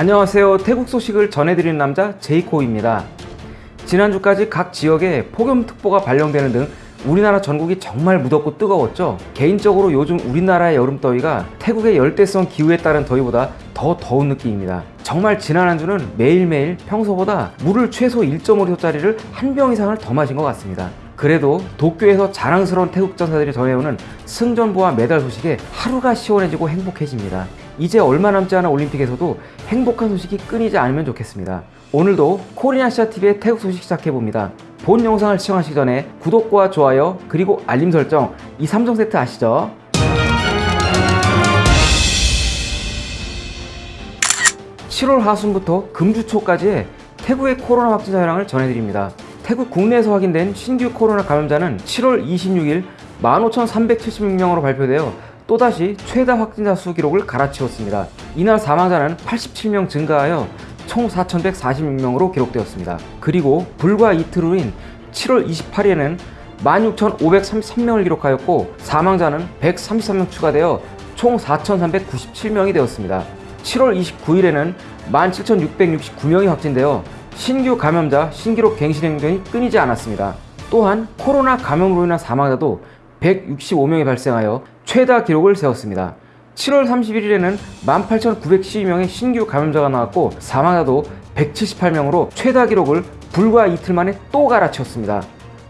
안녕하세요. 태국 소식을 전해드리는 남자 제이코입니다. 지난주까지 각 지역에 폭염특보가 발령되는 등 우리나라 전국이 정말 무덥고 뜨거웠죠. 개인적으로 요즘 우리나라의 여름 더위가 태국의 열대성 기후에 따른 더위보다 더 더운 느낌입니다. 정말 지난 한 주는 매일매일 평소보다 물을 최소 1.5리터짜리를 한 병 이상을 더 마신 것 같습니다. 그래도 도쿄에서 자랑스러운 태국 전사들이 전해오는 승전보와 메달 소식에 하루가 시원해지고 행복해집니다. 이제 얼마 남지 않은 올림픽에서도 행복한 소식이 끊이지 않으면 좋겠습니다. 오늘도 코리아시아TV의 태국 소식 시작해봅니다. 본 영상을 시청하시기 전에 구독과 좋아요 그리고 알림 설정 이 3종 세트 아시죠? (7월) 하순부터 금주 초까지의 태국의 코로나 확진자 현황을 전해드립니다. 태국 국내에서 확인된 신규 코로나 감염자는 7월 26일 15,376명으로 발표되어 또다시 최다 확진자 수 기록을 갈아치웠습니다. 이날 사망자는 87명 증가하여 총 4,146명으로 기록되었습니다. 그리고 불과 이틀 후인 7월 28일에는 16,533명을 기록하였고 사망자는 133명 추가되어 총 4,397명이 되었습니다. 7월 29일에는 17,669명이 확진되어 신규 감염자 신기록 갱신 행동이 끊이지 않았습니다. 또한 코로나 감염으로 인한 사망자도 165명이 발생하여 최다 기록을 세웠습니다. 7월 31일에는 18,912명의 신규 감염자가 나왔고 사망자도 178명으로 최다 기록을 불과 이틀 만에 또 갈아치웠습니다.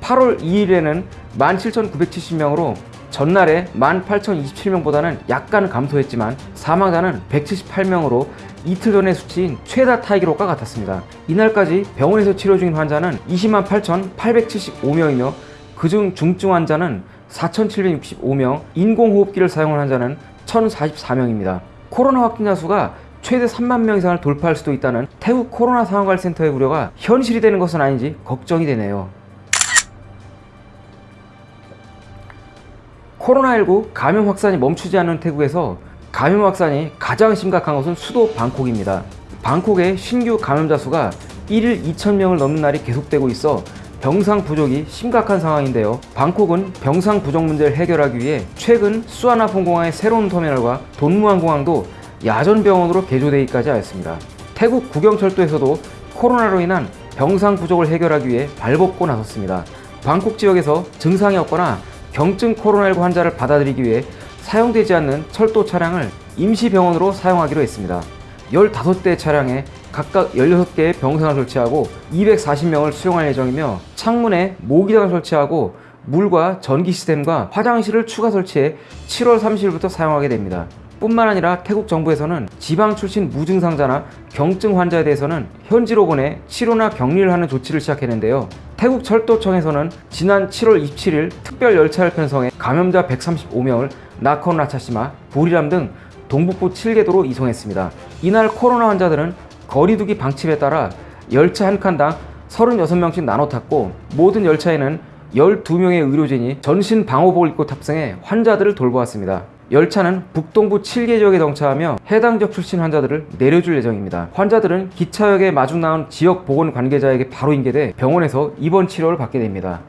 8월 2일에는 17,970명으로 전날에 18,027명보다는 약간 감소했지만 사망자는 178명으로 이틀 전의 수치인 최다 타이 기록과 같았습니다. 이날까지 병원에서 치료 중인 환자는 20만 8,875명이며 그중 중증 환자는 4,765명, 인공호흡기를 사용한 환자는 1,044명입니다. 코로나 확진자 수가 최대 3만 명 이상을 돌파할 수도 있다는 태국 코로나 상황관리센터의 우려가 현실이 되는 것은 아닌지 걱정이 되네요. 코로나19 감염 확산이 멈추지 않는 태국에서 감염 확산이 가장 심각한 것은 수도 방콕입니다. 방콕의 신규 감염자 수가 1일 2,000명을 넘는 날이 계속되고 있어 병상 부족이 심각한 상황인데요. 방콕은 병상 부족 문제를 해결하기 위해 최근 수아나폰공항의 새로운 터미널과 돈무안공항도 야전병원으로 개조되기까지 하였습니다. 태국 국영철도에서도 코로나로 인한 병상 부족을 해결하기 위해 발벗고 나섰습니다. 방콕 지역에서 증상이 없거나 경증 코로나19 환자를 받아들이기 위해 사용되지 않는 철도 차량을 임시 병원으로 사용하기로 했습니다. 15대 차량에 각각 16개의 병상을 설치하고 240명을 수용할 예정이며 창문에 모기장을 설치하고 물과 전기 시스템과 화장실을 추가 설치해 7월 30일부터 사용하게 됩니다. 뿐만 아니라 태국 정부에서는 지방 출신 무증상자나 경증 환자에 대해서는 현지로 보내 치료나 격리를 하는 조치를 시작했는데요. 태국 철도청에서는 지난 7월 27일 특별 열차를 편성해 감염자 135명을 나콘 라차시마, 부리람 등 동북부 7개도로 이송했습니다. 이날 코로나 환자들은 거리두기 방침에 따라 열차 한 칸당 36명씩 나눠 탔고 모든 열차에는 12명의 의료진이 전신 방호복을 입고 탑승해 환자들을 돌보았습니다. 열차는 북동부 7개 지역에 정차하며 해당 지역 출신 환자들을 내려줄 예정입니다. 환자들은 기차역에 마중 나온 지역 보건 관계자에게 바로 인계돼 병원에서 입원 치료를 받게 됩니다.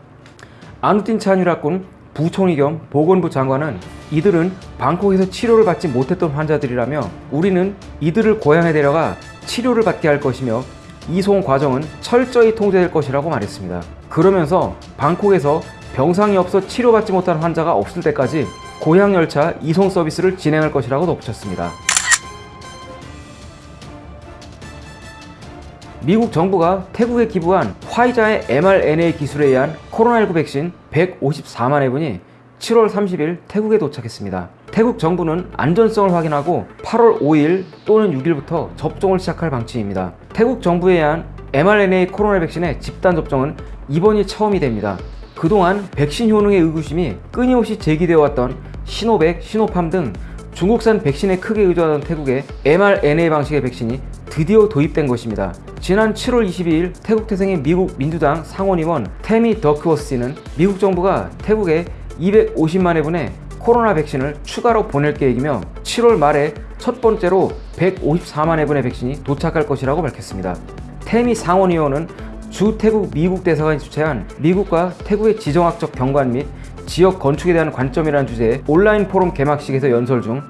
아누틴 찬유라군 부총리 겸 보건부 장관은 이들은 방콕에서 치료를 받지 못했던 환자들이라며 우리는 이들을 고향에 데려가 치료를 받게 할 것이며 이송 과정은 철저히 통제될 것이라고 말했습니다. 그러면서 방콕에서 병상이 없어 치료받지 못한 환자가 없을 때까지 고향 열차 이송 서비스를 진행할 것이라고 덧붙였습니다. 미국 정부가 태국에 기부한 화이자의 mRNA 기술에 의한 코로나19 백신 154만 회분이 7월 30일 태국에 도착했습니다. 태국 정부는 안전성을 확인하고 8월 5일 또는 6일부터 접종을 시작할 방침입니다. 태국 정부에 의한 mRNA 코로나 백신의 집단 접종은 이번이 처음이 됩니다. 그동안 백신 효능의 의구심이 끊임없이 제기되어 왔던 시노백, 시노팜 등 중국산 백신에 크게 의존하던 태국에 mRNA 방식의 백신이 드디어 도입된 것입니다. 지난 7월 22일 태국 태생의 미국 민주당 상원의원 테미 더크워스는 미국 정부가 태국에 250만 회분의 코로나 백신을 추가로 보낼 계획이며 7월 말에 첫 번째로 154만 회분의 백신이 도착할 것이라고 밝혔습니다. 테미 상원의원은 주 태국 미국 대사관이 주최한 미국과 태국의 지정학적 경관 및 지역 건축에 대한 관점이라는 주제의 온라인 포럼 개막식에서 연설 중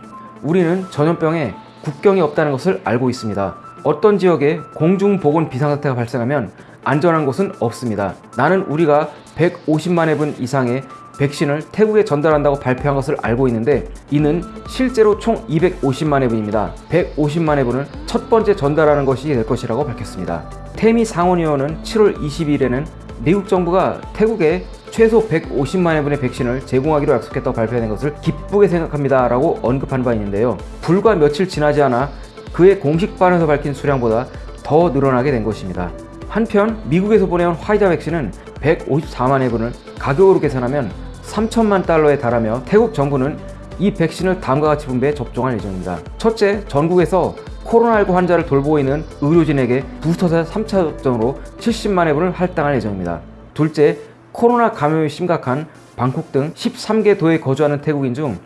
우리는 전염병에 국경이 없다는 것을 알고 있습니다. 어떤 지역에 공중보건 비상사태가 발생하면 안전한 곳은 없습니다. 나는 우리가 150만 회분 이상의 백신을 태국에 전달한다고 발표한 것을 알고 있는데 이는 실제로 총 250만 회분입니다. 150만 회분을 첫 번째 전달하는 것이 될 것이라고 밝혔습니다. 태미 상원의원은 7월 22일에는 미국 정부가 태국에 최소 150만 회분의 백신을 제공하기로 약속했다고 발표된 것을 기쁘게 생각합니다 라고 언급한 바 있는데요. 불과 며칠 지나지 않아 그의 공식 발언에서 밝힌 수량보다 더 늘어나게 된 것입니다. 한편 미국에서 보내온 화이자 백신은 154만 회분을 가격으로 계산하면 3천만 달러에 달하며 태국 정부는 이 백신을 다음과 같이 분배해 접종할 예정입니다. 첫째, 전국에서 코로나19 환자를 돌보고 있는 의료진에게 부스터샷 3차 접종으로 70만 회분을 할당할 예정입니다. 둘째, 코로나 감염이 심각한 방콕 등 13개 도에 거주하는 태국인 중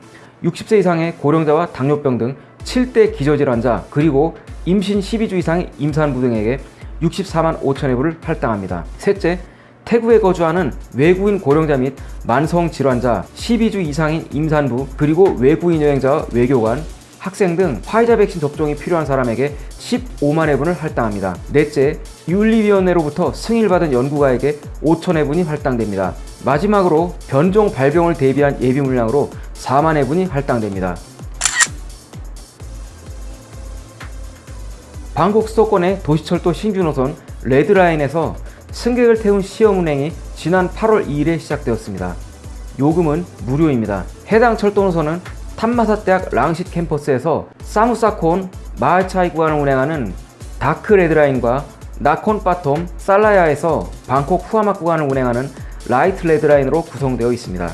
60세 이상의 고령자와 당뇨병 등 7대 기저질환자 그리고 임신 12주 이상의 임산부 등에게 64만 5천 회분을 할당합니다. 셋째, 태국에 거주하는 외국인 고령자 및 만성 질환자, 12주 이상인 임산부, 그리고 외국인 여행자와 외교관, 학생 등 화이자 백신 접종이 필요한 사람에게 15만 회분을 할당합니다. 넷째, 윤리위원회로부터 승인받은 연구가에게 5천 회분이 할당됩니다. 마지막으로 변종 발병을 대비한 예비 물량으로 4만 회분이 할당됩니다. 방콕 수도권의 도시철도 신규 노선 Red Line에서 승객을 태운 시험 운행이 지난 8월 2일에 시작되었습니다. 요금은 무료입니다. 해당 철도 노선은 탐마삿대학 랑싯 캠퍼스에서 사뭇사콘 마하차이 구간을 운행하는 Dark Red Line과 나콘 빠톰 살라야에서 방콕 후아막 구간을 운행하는 Light Red Line으로 구성되어 있습니다.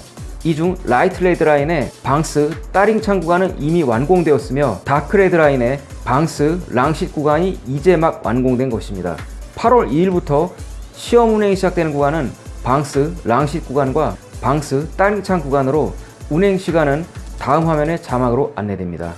이 중 Light Red Line의 방쓰 딸링찬 구간은 이미 완공되었으며 Dark Red Line의 방쓰 랑싯 구간이 이제 막 완공된 것입니다. 8월 2일부터 시험 운행이 시작되는 구간은 방쓰 랑싯 구간과 방쓰 딸링찬 구간으로 운행 시간은 다음 화면의 자막으로 안내됩니다.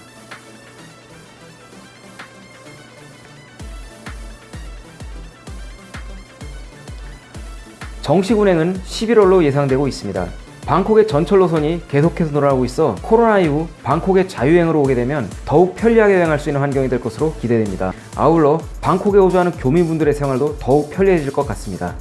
정식 운행은 11월로 예상되고 있습니다. 방콕의 전철 노선이 계속해서 늘어나고 있어 코로나 이후 방콕의 자유행으로 오게 되면 더욱 편리하게 여행할 수 있는 환경이 될 것으로 기대됩니다. 아울러 방콕에 오주하는 교민분들의 생활도 더욱 편리해질 것 같습니다.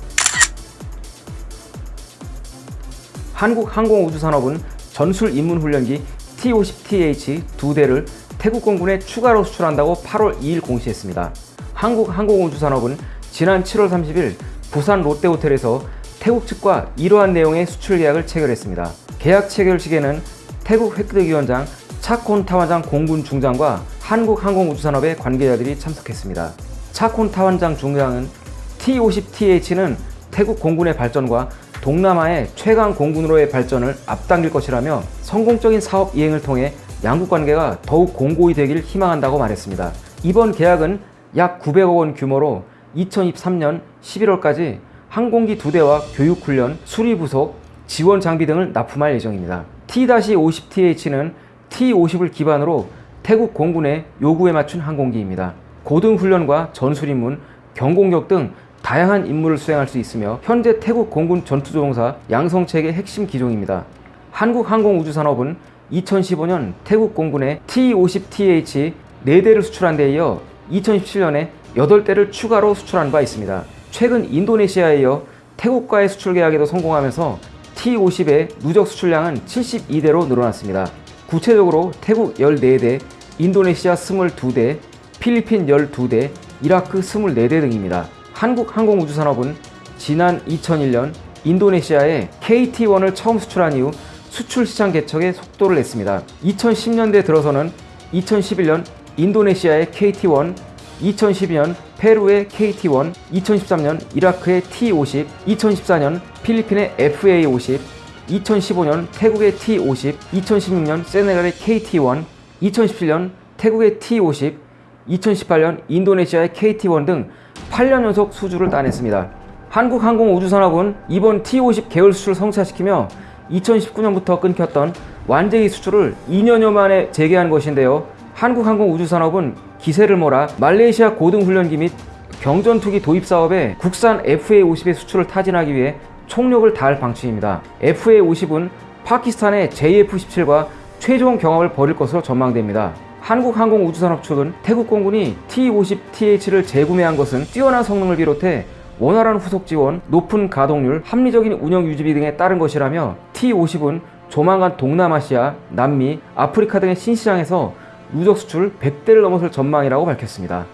한국항공우주산업은 전술 입문훈련기 T-50TH 두 대를 태국 공군에 추가로 수출한다고 8월 2일 공시했습니다. 한국항공우주산업은 지난 7월 30일 부산 롯데호텔에서 태국 측과 이러한 내용의 수출 계약을 체결했습니다. 계약 체결식에는 태국 획득위원장 차콘 타완장 공군 중장과 한국항공우주산업의 관계자들이 참석했습니다. 차콘 타완장 중장은 T-50TH는 태국 공군의 발전과 동남아의 최강 공군으로의 발전을 앞당길 것이라며 성공적인 사업 이행을 통해 양국 관계가 더욱 공고히 되길 희망한다고 말했습니다. 이번 계약은 약 900억 원 규모로 2023년 11월까지 항공기 두 대와 교육훈련, 수리부속, 지원 장비 등을 납품할 예정입니다. T-50TH는 T-50을 기반으로 태국 공군의 요구에 맞춘 항공기입니다. 고등훈련과 전술임문, 경공격 등 다양한 임무를 수행할 수 있으며 현재 태국 공군 전투조종사 양성체계 핵심 기종입니다. 한국항공우주산업은 2015년 태국 공군의 T-50TH 4대를 수출한 데 이어 2017년에 8대를 추가로 수출한 바 있습니다. 최근 인도네시아에 이어 태국과의 수출 계약에도 성공하면서 T-50의 누적 수출량은 72대로 늘어났습니다. 구체적으로 태국 14대, 인도네시아 22대, 필리핀 12대, 이라크 24대 등입니다. 한국항공우주산업은 지난 2001년 인도네시아에 KT-1을 처음 수출한 이후 수출 시장 개척에 속도를 냈습니다. 2010년대 들어서는 2011년 인도네시아의 KT-1, 2012년 페루의 KT-1, 2013년 이라크의 T-50, 2014년 필리핀의 FA-50, 2015년 태국의 T-50, 2016년 세네갈의 KT-1, 2017년 태국의 T-50, 2018년 인도네시아의 KT-1 등 8년 연속 수주를 따냈습니다. 한국항공우주산업은 이번 T-50 계열 수출을 성사시키며 2019년부터 끊겼던 완제기 수출을 2년여 만에 재개한 것인데요. 한국항공우주산업은 기세를 몰아 말레이시아 고등훈련기 및 경전투기 도입 사업에 국산 FA-50의 수출을 타진하기 위해 총력을 다할 방침입니다. FA-50은 파키스탄의 JF-17과 최종 경합을 벌일 것으로 전망됩니다. 한국항공우주산업 측은 태국 공군이 T-50TH를 재구매한 것은 뛰어난 성능을 비롯해 원활한 후속 지원, 높은 가동률, 합리적인 운영 유지비 등에 따른 것이라며 T-50은 조만간 동남아시아, 남미, 아프리카 등의 신시장에서 누적 수출 100대를 넘어설 전망이라고 밝혔습니다.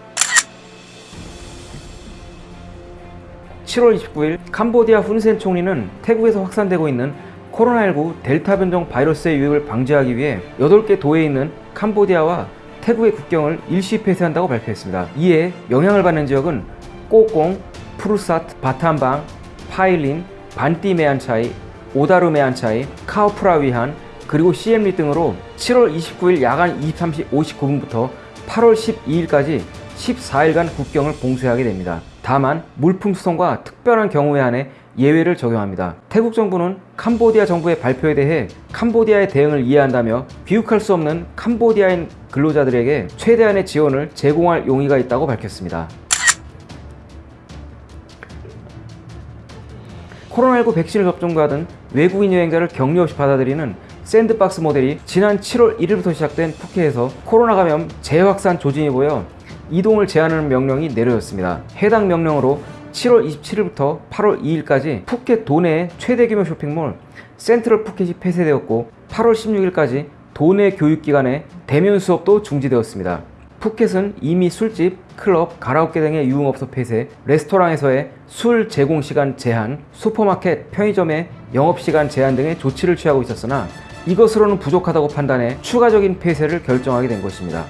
7월 29일 캄보디아 훈센 총리는 태국에서 확산되고 있는 코로나19 델타 변종 바이러스의 유입을 방지하기 위해 8개 도에 있는 캄보디아와 태국의 국경을 일시 폐쇄한다고 발표했습니다. 이에 영향을 받는 지역은 꼬꽁, 푸르사트, 바탐방, 파일린, 반띠메안차이, 오다르메안차이, 카오프라위한, 그리고 CM리 등으로 7월 29일 야간 23시 59분부터 8월 12일까지 14일간 국경을 봉쇄하게 됩니다. 다만 물품 수송과 특별한 경우에 한해 예외를 적용합니다. 태국 정부는 캄보디아 정부의 발표에 대해 캄보디아의 대응을 이해한다며 비육할 수 없는 캄보디아인 근로자들에게 최대한의 지원을 제공할 용의가 있다고 밝혔습니다. 코로나19 백신을 접종받은 외국인 여행자를 격리 없이 받아들이는 샌드박스 모델이 지난 7월 1일부터 시작된 푸켓에서 코로나 감염 재확산 조짐이 보여 이동을 제한하는 명령이 내려졌습니다. 해당 명령으로 7월 27일부터 8월 2일까지 푸켓 도내의 최대 규모 쇼핑몰 센트럴 푸켓이 폐쇄되었고 8월 16일까지 도내 교육기관의 대면 수업도 중지되었습니다. 푸켓은 이미 술집, 클럽, 가라오케 등의 유흥업소 폐쇄, 레스토랑에서의 술 제공 시간 제한, 슈퍼마켓, 편의점의 영업시간 제한 등의 조치를 취하고 있었으나 이것으로는 부족하다고 판단해 추가적인 폐쇄를 결정하게 된 것입니다.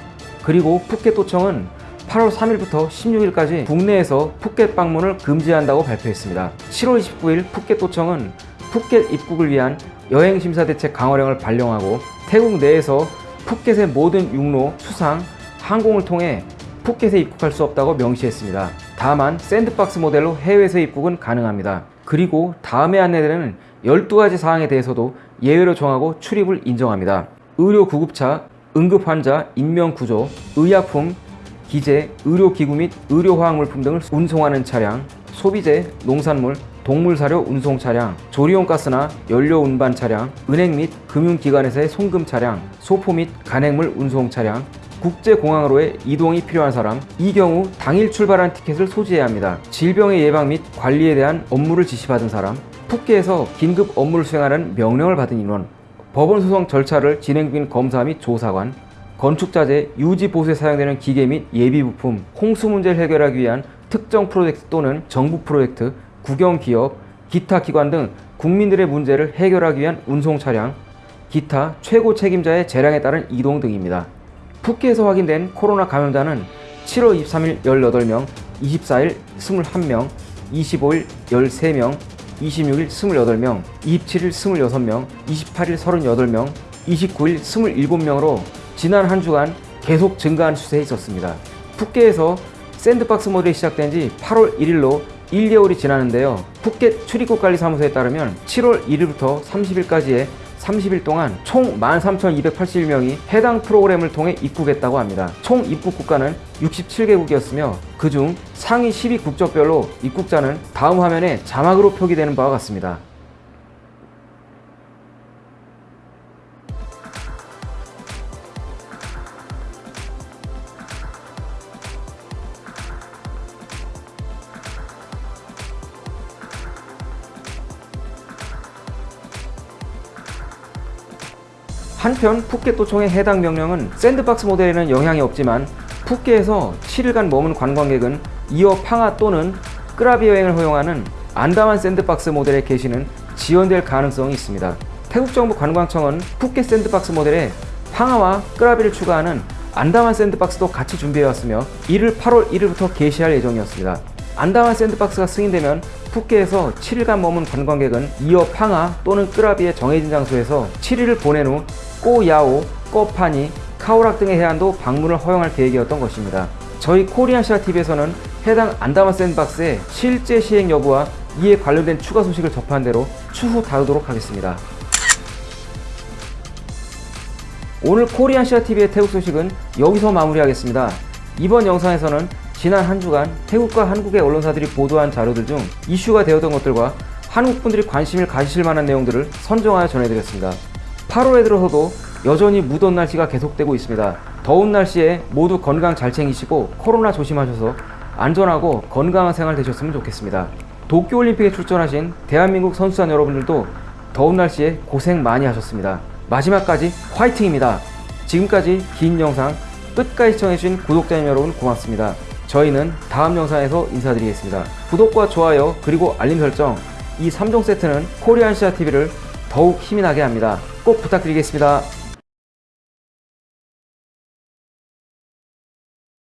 그리고 푸켓도청은 8월 3일부터 16일까지 국내에서 푸켓 방문을 금지한다고 발표했습니다. 7월 29일 푸켓도청은 푸켓 입국을 위한 여행심사 대책 강화령을 발령하고 태국 내에서 푸켓의 모든 육로, 수상, 항공을 통해 푸켓에 입국할 수 없다고 명시했습니다. 다만 샌드박스 모델로 해외에서 입국은 가능합니다. 그리고 다음에 안내되는 12가지 사항에 대해서도 예외로 정하고 출입을 인정합니다. 의료 구급차, 응급환자, 인명구조, 의약품, 기재, 의료기구 및 의료화학물품 등을 운송하는 차량, 소비재, 농산물, 동물사료 운송 차량, 조리용 가스나 연료 운반 차량, 은행 및 금융기관에서의 송금 차량, 소포 및 간행물 운송 차량, 국제공항으로의 이동이 필요한 사람, 이 경우 당일 출발한 티켓을 소지해야 합니다. 질병의 예방 및 관리에 대한 업무를 지시받은 사람, 푸켓에서 긴급 업무를 수행하는 명령을 받은 인원, 법원 소송 절차를 진행 중인 검사 및 조사관, 건축자재, 유지 보수에 사용되는 기계 및 예비 부품, 홍수 문제를 해결하기 위한 특정 프로젝트 또는 정부 프로젝트, 국영 기업, 기타 기관 등 국민들의 문제를 해결하기 위한 운송 차량, 기타 최고 책임자의 재량에 따른 이동 등입니다. 푸켓에서 확인된 코로나 감염자는 7월 23일 18명, 24일 21명, 25일 13명, 26일 28명, 27일 26명, 28일 38명, 29일 27명으로 지난 한 주간 계속 증가한 추세에 있었습니다. 푸켓에서 샌드박스 모델이 시작된 지 8월 1일로 1개월이 지나는데요. 푸켓 출입국 관리 사무소에 따르면 7월 1일부터 30일까지의 30일 동안 총 13,281명이 해당 프로그램을 통해 입국했다고 합니다. 총 입국 국가는 67개국이었으며 그중 상위 10위 국적별로 입국자는 다음 화면에 자막으로 표기되는 바와 같습니다. 한편 푸켓 도청의 해당 명령은 샌드박스 모델에는 영향이 없지만 푸켓에서 7일간 머문 관광객은 이어 팡하 또는 끄라비 여행을 허용하는 안다만 샌드박스 모델의 개시는 지연될 가능성이 있습니다. 태국 정부 관광청은 푸켓 샌드박스 모델에 팡하와 끄라비를 추가하는 안다만 샌드박스도 같이 준비해왔으며 이를 8월 1일부터 개시할 예정이었습니다. 안다만 샌드박스가 승인되면 푸켓에서 7일간 머문 관광객은 이어 팡하 또는 끄라비의 정해진 장소에서 7일을 보낸 후 꼬야오, 꼬파니, 카오락 등의 해안도 방문을 허용할 계획이었던 것입니다. 저희 코리안시아TV에서는 해당 안다만 샌드박스의 실제 시행 여부와 이에 관련된 추가 소식을 접한 대로 추후 다루도록 하겠습니다. 오늘 코리안시아TV의 태국 소식은 여기서 마무리하겠습니다. 이번 영상에서는 지난 한 주간 태국과 한국의 언론사들이 보도한 자료들 중 이슈가 되었던 것들과 한국 분들이 관심을 가지실 만한 내용들을 선정하여 전해드렸습니다. 8월에 들어서도 여전히 무더운 날씨가 계속되고 있습니다. 더운 날씨에 모두 건강 잘 챙기시고 코로나 조심하셔서 안전하고 건강한 생활 되셨으면 좋겠습니다. 도쿄올림픽에 출전하신 대한민국 선수단 여러분들도 더운 날씨에 고생 많이 하셨습니다. 마지막까지 화이팅입니다. 지금까지 긴 영상 끝까지 시청해주신 구독자님 여러분 고맙습니다. 저희는 다음 영상에서 인사드리겠습니다. 구독과 좋아요 그리고 알림 설정 이 3종 세트는 코리안시아TV를 더욱 힘이 나게 합니다. 꼭 부탁드리겠습니다.